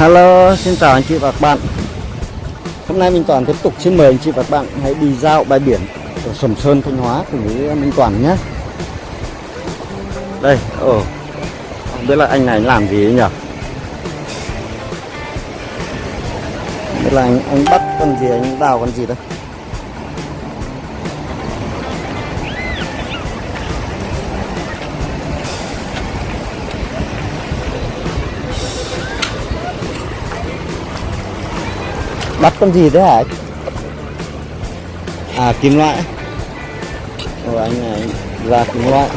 Hello, xin chào anh chị và các bạn. Hôm nay Minh Toàn tiếp tục xin mời anh chị và các bạn hãy đi dạo bãi biển ở Sầm Sơn, Thanh Hóa cùng với Minh Toàn nhé. Đây, ồ, không biết là anh này làm gì ấy nhỉ? Không biết là anh, anh bắt con gì, anh đào con gì đây? Bắt con gì thế hả? À kim loại. Ồ anh này ra kim loại.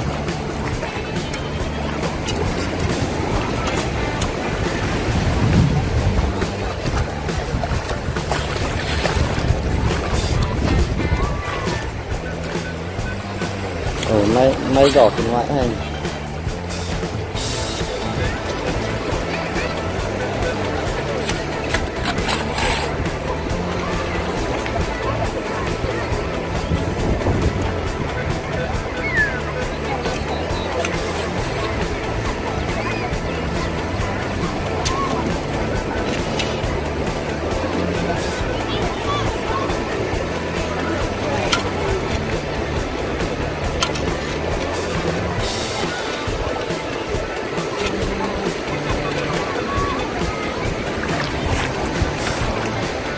Ồ may may giỏ kim loại hay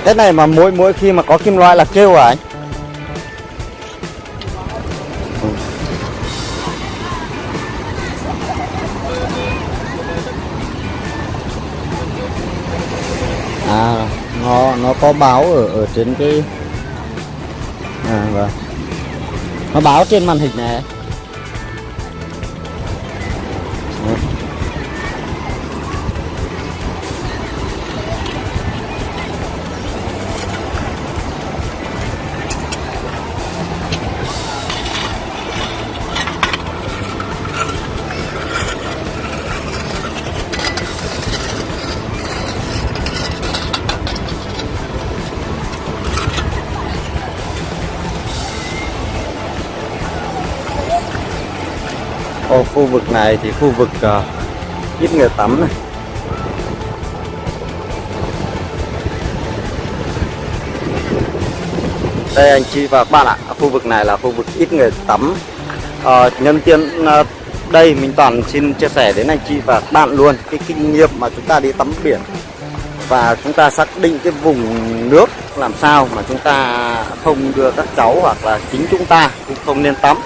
Cái này mà mỗi mỗi khi mà có kim loại là kêu à anh? À nó nó có báo ở ở trên cái à vâng. Nó báo trên màn hình này. Khu vực này thì khu vực uh, ít người tắm này. Đây anh chị và các bạn ạ khu vực này là khu vực ít người tắm. Uh, nhân tiện uh, đây mình toàn xin chia sẻ đến anh chị và các bạn luôn cái kinh nghiệm mà chúng ta đi tắm biển. Và chúng ta xác định cái vùng nước làm sao mà chúng ta không đưa các cháu hoặc là chính chúng ta cũng không nên tắm.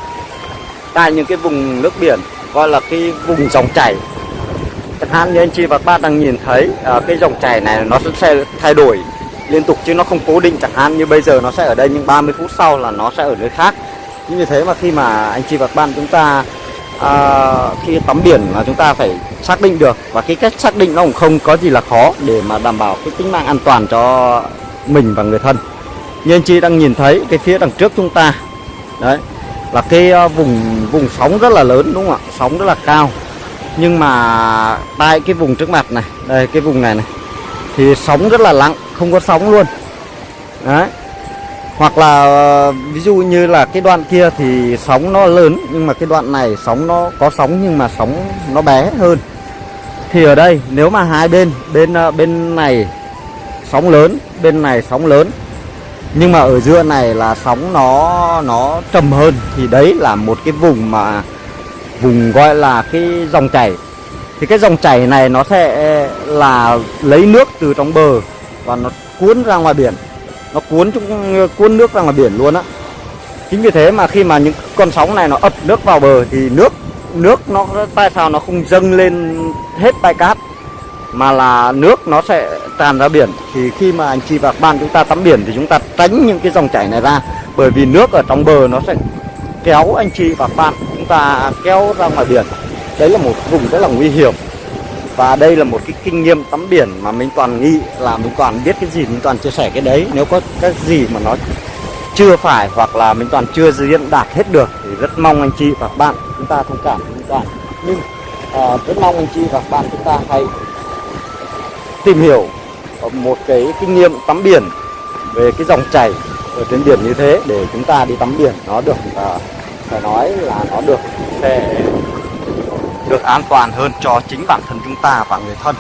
Tại những cái vùng nước biển gọi là cái vùng dòng chảy. Chẳng hạn như anh chị và các bạn đang nhìn thấy à, cái dòng chảy này nó sẽ thay đổi liên tục chứ nó không cố định. Chẳng hạn như bây giờ nó sẽ ở đây nhưng 30 phút sau là nó sẽ ở nơi khác. Như thế mà khi mà anh chị và các bạn chúng ta à, khi tắm biển là chúng ta phải xác định được. Và cái cách xác định nó cũng không có gì là khó để mà đảm bảo cái tính mạng an toàn cho mình và người thân. Như anh chị đang nhìn thấy cái phía đằng trước chúng ta đấy là cái ờ, vùng vùng sóng rất là lớn, đúng không ạ? Sóng rất là cao. Nhưng mà tại cái vùng trước mặt này, đây, cái vùng này này, thì sóng rất là lặng, không có sóng luôn. Đấy. Hoặc là ờ, ví dụ như là cái đoạn kia thì sóng nó lớn, nhưng mà cái đoạn này sóng nó có sóng, nhưng mà sóng nó bé hơn. Thì ở đây, nếu mà hai bên bên ờ, bên này sóng lớn, bên này sóng lớn nhưng mà ở giữa này là sóng nó nó trầm hơn. Thì đấy là một cái vùng mà, vùng gọi là cái dòng chảy. Thì cái dòng chảy này nó sẽ là lấy nước từ trong bờ và nó cuốn ra ngoài biển. Nó cuốn chúng cuốn nước ra ngoài biển luôn á. Chính vì thế mà khi mà những con sóng này nó ập nước vào bờ thì nước nước nó, tại sao nó không dâng lên hết bãi cát? Mà là nước nó sẽ tràn ra biển. Thì khi mà anh chị và các bạn chúng ta tắm biển thì chúng ta tránh những cái dòng chảy này ra. Bởi vì nước ở trong bờ nó sẽ kéo anh chị và các bạn chúng ta kéo ra ngoài biển. Đấy là một vùng rất là nguy hiểm. Và đây là một cái kinh nghiệm tắm biển mà mình toàn nghĩ là mình toàn biết cái gì mình toàn chia sẻ cái đấy. Nếu có cái gì mà nó chưa phải hoặc là mình toàn chưa diễn đạt hết được thì rất mong anh chị và các bạn chúng ta thông cảm. Với mình toàn nhưng uh, rất mong anh chị và các bạn chúng ta hãy tìm hiểu một cái kinh nghiệm tắm biển về cái dòng chảy ở trên biển như thế để chúng ta đi tắm biển. Nó được uh, phải nói là nó được sẽ được an toàn hơn cho chính bản thân chúng ta và người thân.